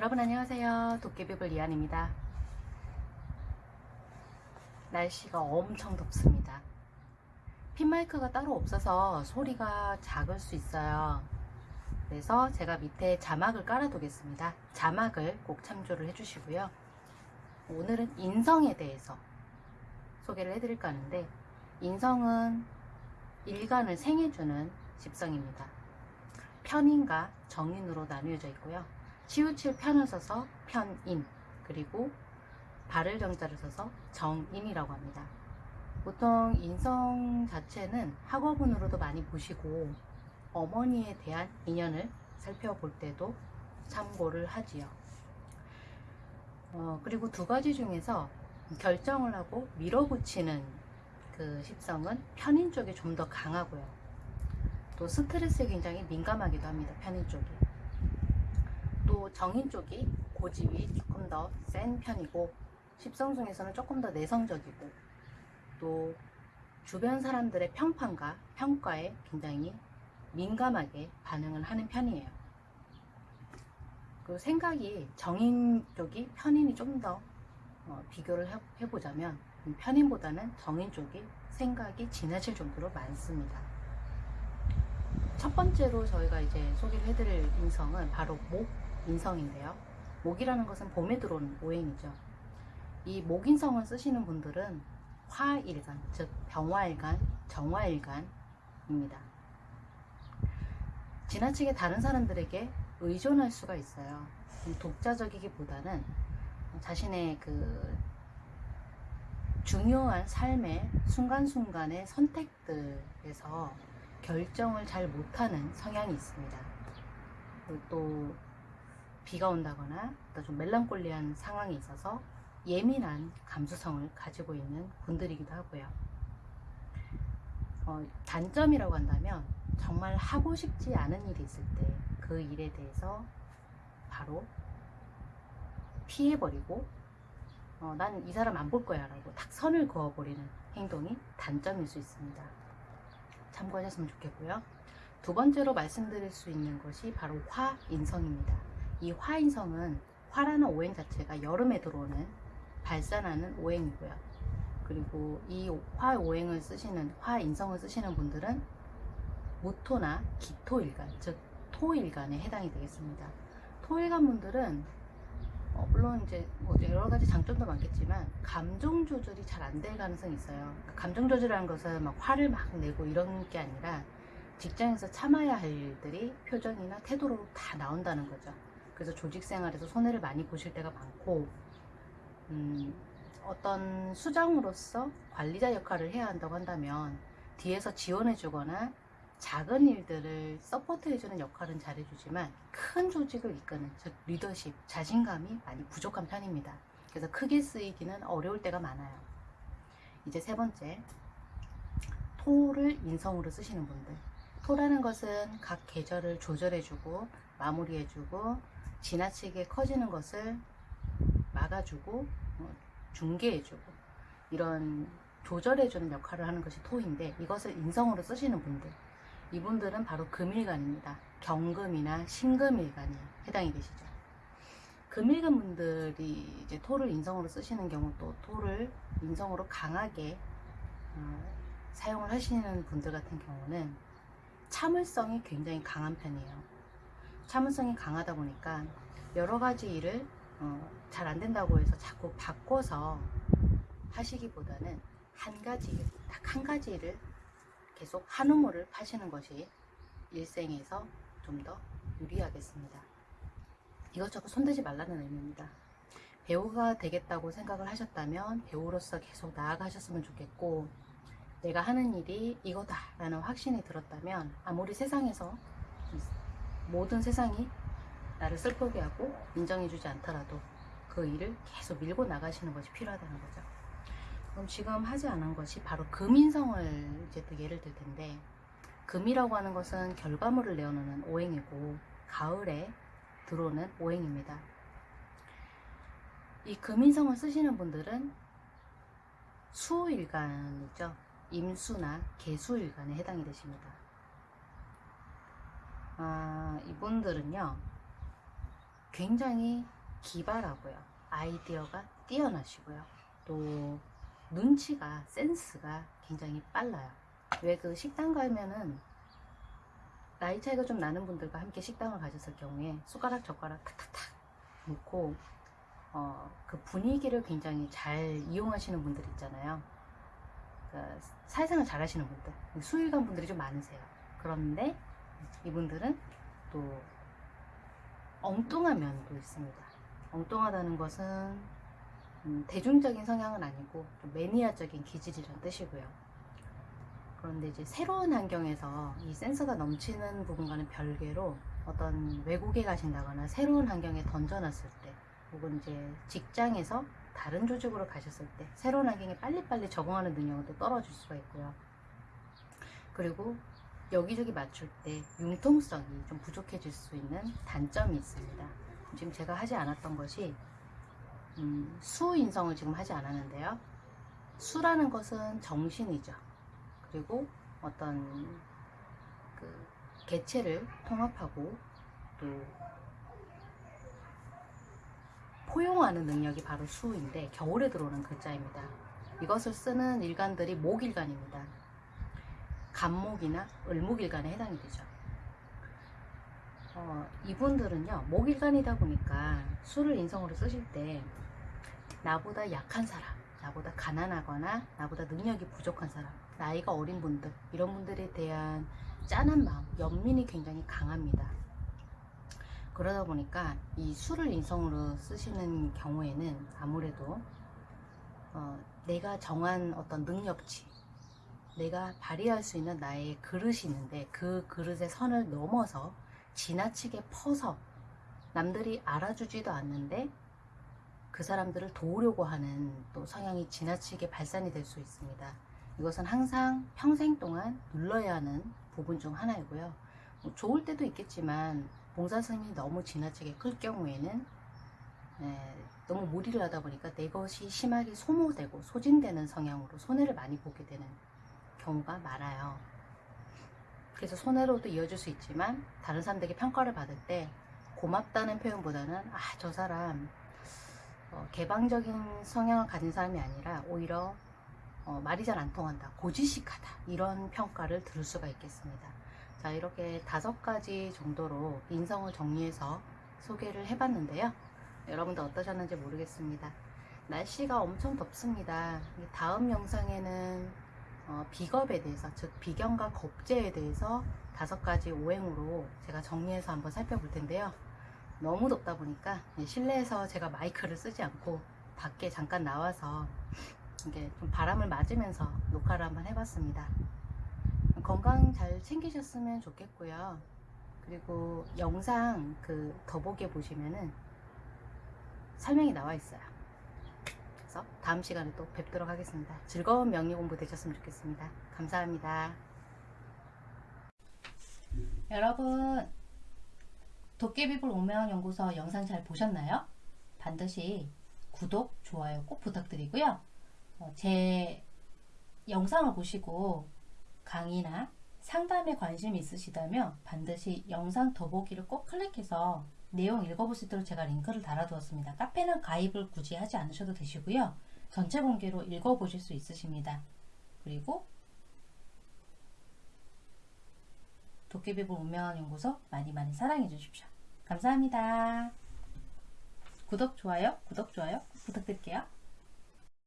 여러분 안녕하세요. 도깨비불 이한입니다. 날씨가 엄청 덥습니다. 핀마이크가 따로 없어서 소리가 작을 수 있어요. 그래서 제가 밑에 자막을 깔아 두겠습니다. 자막을 꼭 참조를 해주시고요. 오늘은 인성에 대해서 소개를 해드릴까 하는데 인성은 일간을 생해주는 집성입니다. 편인과 정인으로 나뉘어져 있고요. 치우칠 편을 써서 편인 그리고 발을 정자를 써서 정인이라고 합니다. 보통 인성 자체는 학어분으로도 많이 보시고 어머니에 대한 인연을 살펴볼 때도 참고를 하지요. 어, 그리고 두 가지 중에서 결정을 하고 밀어붙이는 그 십성은 편인 쪽이 좀 더 강하고요. 또 스트레스에 굉장히 민감하기도 합니다. 편인 쪽이. 또 정인 쪽이 고집이 조금 더 센 편이고 십성 중에서는 조금 더 내성적이고 또 주변 사람들의 평판과 평가에 굉장히 민감하게 반응을 하는 편이에요. 그 생각이 정인 쪽이 편인이 좀더 어, 비교를 해- 해보자면 편인보다는 정인 쪽이 생각이 지나칠 정도로 많습니다. 첫 번째로 저희가 이제 소개를 해드릴 인성은 바로 목 인성인데요. 목이라는 것은 봄에 들어오는 오행이죠. 이 목인성을 쓰시는 분들은 화일간, 즉 병화일간, 정화일간입니다. 지나치게 다른 사람들에게 의존할 수가 있어요. 독자적이기보다는 자신의 그 중요한 삶의 순간순간의 선택들에서 결정을 잘 못하는 성향이 있습니다. 또 비가 온다거나 또 좀 멜랑콜리한 상황이 있어서 예민한 감수성을 가지고 있는 분들이기도 하고요. 어, 단점이라고 한다면 정말 하고 싶지 않은 일이 있을 때 그 일에 대해서 바로 피해버리고 어, 난이 사람 안 볼 거야 라고 딱 선을 그어버리는 행동이 단점일 수 있습니다. 참고하셨으면 좋겠고요. 두 번째로 말씀드릴 수 있는 것이 바로 화인성입니다. 이 화인성은 화라는 오행 자체가 여름에 들어오는 발산하는 오행이고요. 그리고 이 화 오행을 쓰시는 화인성을 쓰시는 분들은 무토나 기토일간, 즉 토일간에 해당이 되겠습니다. 토일간 분들은 어, 물론 이제 뭐 여러 가지 장점도 많겠지만 감정 조절이 잘 안 될 가능성이 있어요. 그러니까 감정 조절이라는 것은 막 화를 막 내고 이런 게 아니라 직장에서 참아야 할 일들이 표정이나 태도로 다 나온다는 거죠. 그래서 조직 생활에서 손해를 많이 보실 때가 많고, 음, 어떤 수장으로서 관리자 역할을 해야 한다고 한다면 뒤에서 지원해 주거나 작은 일들을 서포트해 주는 역할은 잘해주지만 큰 조직을 이끄는 즉 리더십, 자신감이 많이 부족한 편입니다. 그래서 크게 쓰이기는 어려울 때가 많아요. 이제 세 번째, 토를 인성으로 쓰시는 분들. 토라는 것은 각 계절을 조절해주고 마무리해주고 지나치게 커지는 것을 막아주고 어, 중개해주고 이런 조절해주는 역할을 하는 것이 토인데 이것을 인성으로 쓰시는 분들 이분들은 바로 금일간입니다. 경금이나 신금일간이 해당이 되시죠. 금일간 분들이 이제 토를 인성으로 쓰시는 경우 또 토를 인성으로 강하게 어, 사용을 하시는 분들 같은 경우는 참을성이 굉장히 강한 편이에요. 참을성이 강하다 보니까 여러 가지 일을 어, 잘 안 된다고 해서 자꾸 바꿔서 하시기보다는 한 가지 일, 딱 한 가지 일을 계속 한 우물을 파시는 것이 일생에서 좀 더 유리하겠습니다. 이것저것 손대지 말라는 의미입니다. 배우가 되겠다고 생각을 하셨다면 배우로서 계속 나아가셨으면 좋겠고 내가 하는 일이 이거다 라는 확신이 들었다면 아무리 세상에서 모든 세상이 나를 슬프게 하고 인정해주지 않더라도 그 일을 계속 밀고 나가시는 것이 필요하다는 거죠. 그럼 지금 하지 않은 것이 바로 금인성을 이제 또 예를 들 텐데 금이라고 하는 것은 결과물을 내어놓는 오행이고 가을에 들어오는 오행입니다. 이 금인성을 쓰시는 분들은 수일간이죠. 임수나 개수일간에 해당이 되십니다. 아, 이분들은요, 굉장히 기발하고요. 아이디어가 뛰어나시고요. 또 눈치가 센스가 굉장히 빨라요. 왜 그 식당 가면은 나이 차이가 좀 나는 분들과 함께 식당을 가졌을 경우에 숟가락 젓가락 탁탁탁 놓고 어, 그 분위기를 굉장히 잘 이용하시는 분들 있잖아요. 그 사회생활 잘 하시는 분들, 수일간 분들이 좀 많으세요. 그런데 이분들은 또 엉뚱한 면도 있습니다. 엉뚱하다는 것은 음, 대중적인 성향은 아니고 좀 매니아적인 기질이란 뜻이고요. 그런데 이제 새로운 환경에서 이 센스가 넘치는 부분과는 별개로 어떤 외국에 가신다거나 새로운 환경에 던져놨을 때 혹은 이제 직장에서 다른 조직으로 가셨을 때 새로운 환경에 빨리빨리 적응하는 능력은 또 떨어질 수가 있고요. 그리고 여기저기 맞출 때 융통성이 좀 부족해질 수 있는 단점이 있습니다. 지금 제가 하지 않았던 것이 음, 수 인성을 지금 하지 않았는데요. 수라는 것은 정신이죠. 그리고 어떤 그 개체를 통합하고 또 포용하는 능력이 바로 수인데 겨울에 들어오는 글자입니다. 이것을 쓰는 일간들이 목일간입니다. 간목이나 을목일간에 해당이 되죠. 어, 이분들은요 목일간이다 보니까 수를 인성으로 쓰실 때 나보다 약한 사람, 나보다 가난하거나 나보다 능력이 부족한 사람, 나이가 어린 분들 이런 분들에 대한 짠한 마음, 연민이 굉장히 강합니다. 그러다 보니까 이 수를 인성으로 쓰시는 경우에는 아무래도 어, 내가 정한 어떤 능력치, 내가 발휘할 수 있는 나의 그릇이 있는데 그 그릇의 선을 넘어서 지나치게 퍼서 남들이 알아주지도 않는데 그 사람들을 도우려고 하는 또 성향이 지나치게 발산이 될 수 있습니다. 이것은 항상 평생 동안 눌러야 하는 부분 중 하나이고요. 뭐 좋을 때도 있겠지만 봉사스님이 너무 지나치게 클 경우에는 네, 너무 무리를 하다 보니까 내 것이 심하게 소모되고 소진되는 성향으로 손해를 많이 보게 되는 경우가 많아요. 그래서 손해로도 이어질 수 있지만 다른 사람들에게 평가를 받을 때 고맙다는 표현보다는 아 저 사람 어, 개방적인 성향을 가진 사람이 아니라 오히려 어, 말이 잘 안 통한다 고지식하다 이런 평가를 들을 수가 있겠습니다. 자 이렇게 다섯 가지 정도로 인성을 정리해서 소개를 해봤는데요. 여러분들 어떠셨는지 모르겠습니다. 날씨가 엄청 덥습니다. 다음 영상에는 어, 비겁에 대해서 즉 비경과 겁제에 대해서 다섯 가지 오행으로 제가 정리해서 한번 살펴볼 텐데요 너무 덥다 보니까 실내에서 제가 마이크를 쓰지 않고 밖에 잠깐 나와서 이게 좀 바람을 맞으면서 녹화를 한번 해봤습니다. 건강 잘 챙기셨으면 좋겠고요. 그리고 영상 그 더보기에 보시면은 설명이 나와 있어요. 그래서 다음 시간에 또 뵙도록 하겠습니다. 즐거운 명리 공부 되셨으면 좋겠습니다. 감사합니다. 여러분 도깨비불 오명연구소 영상 잘 보셨나요? 반드시 구독, 좋아요 꼭 부탁드리고요. 어, 제 영상을 보시고 강의나 상담에 관심이 있으시다면 반드시 영상 더보기를 꼭 클릭해서 내용 읽어볼 수 있도록 제가 링크를 달아두었습니다. 카페는 가입을 굳이 하지 않으셔도 되시고요. 전체 공개로 읽어보실 수 있으십니다. 그리고 도깨비불 운명한 연구소 많이 많이 사랑해 주십시오. 감사합니다. 구독, 좋아요, 구독, 좋아요 부탁드릴게요.